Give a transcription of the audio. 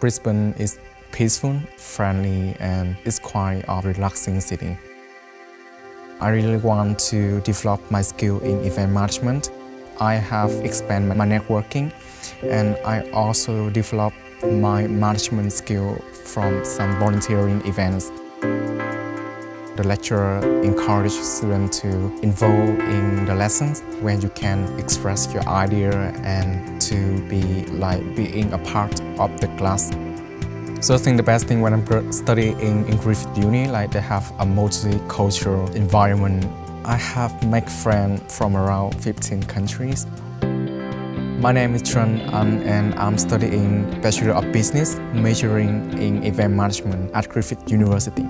Brisbane is peaceful, friendly, and it's quite a relaxing city. I really want to develop my skill in event management. I have expanded my networking and I also developed my management skill from some volunteering events. The lecturer encourages students to involve in the lessons where you can express your idea and to be like being a part of the class. So I think the best thing when I'm studying in, Griffith Uni, like they have a multicultural environment. I have made friends from around 15 countries. My name is Trần um, and I'm studying Bachelor of Business, majoring in Event Management at Griffith University.